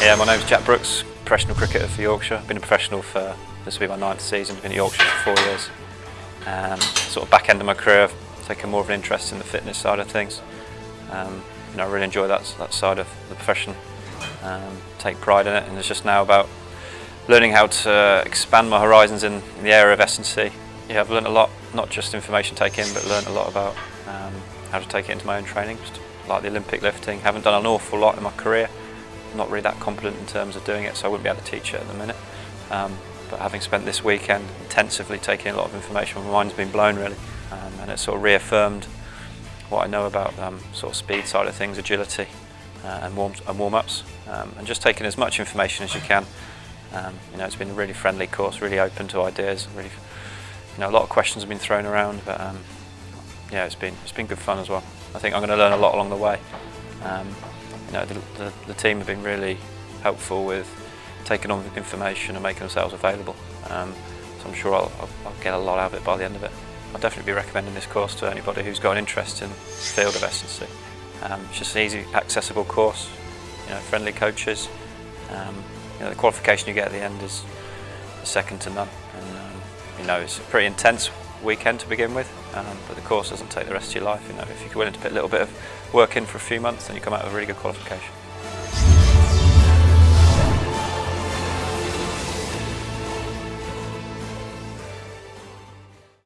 Yeah, my name's Jack Brooks, professional cricketer for Yorkshire. I've been a professional for, this will be my ninth season, I've been at Yorkshire for four years. Um, sort of back end of my career, I've taken more of an interest in the fitness side of things. Um, you know, I really enjoy that, that side of the profession, um, take pride in it, and it's just now about learning how to expand my horizons in, in the area of S&C. Yeah, I've learned a lot, not just information taking, but learned a lot about um, how to take it into my own training, just like the Olympic lifting. Haven't done an awful lot in my career, not really that competent in terms of doing it, so I wouldn't be able to teach it at the minute. Um, but having spent this weekend intensively taking a lot of information, my mind's been blown really, um, and it sort of reaffirmed what I know about um, sort of speed side of things, agility, uh, and warm and warm-ups, um, and just taking as much information as you can. Um, you know, it's been a really friendly course, really open to ideas. Really, you know, a lot of questions have been thrown around, but um, yeah, it's been it's been good fun as well. I think I'm going to learn a lot along the way. You know, the, the, the, team have been really helpful with taking on the information and making themselves available. Um, so I'm sure I'll, I'll, I'll, get a lot out of it by the end of it. I'll definitely be recommending this course to anybody who's got an interest in the field of. Um, it's just an easy, accessible course, you know, friendly coaches. Um, you know, the qualification you get at the end is second to none. And, um, you know, it's a pretty intense weekend to begin with, um, but the course doesn't take the rest of your life. You know, if you're willing to put a little bit of work in for a few months, and you come out with a really good qualification.